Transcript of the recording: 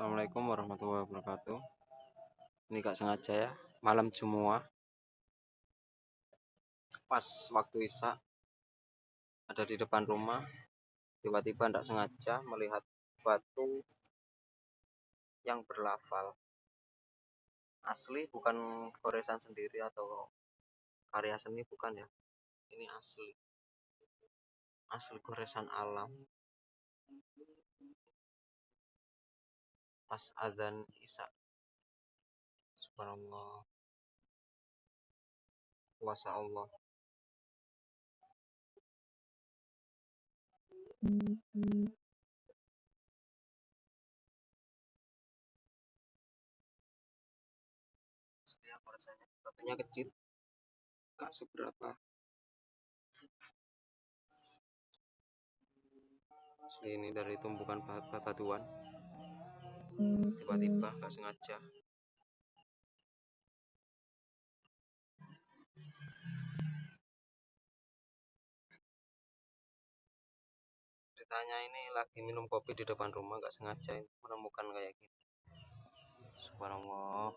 Assalamualaikum warahmatullahi wabarakatuh. Ini gak sengaja ya, malam semua. Pas waktu Isya ada di depan rumah, tiba-tiba tidak sengaja melihat batu yang berlafal. Asli bukan goresan sendiri atau karya seni bukan ya. Ini asli. Asli goresan alam. Pas azan isya. Subhanallah. Kuasa Allah. Rasanya batunya kecil. Gak seberapa. Ini dari tumpukan batuan tiba-tiba nggak sengaja. Ditanya ini lagi minum kopi di depan rumah nggak sengaja menemukan kayak gini. Subhanallah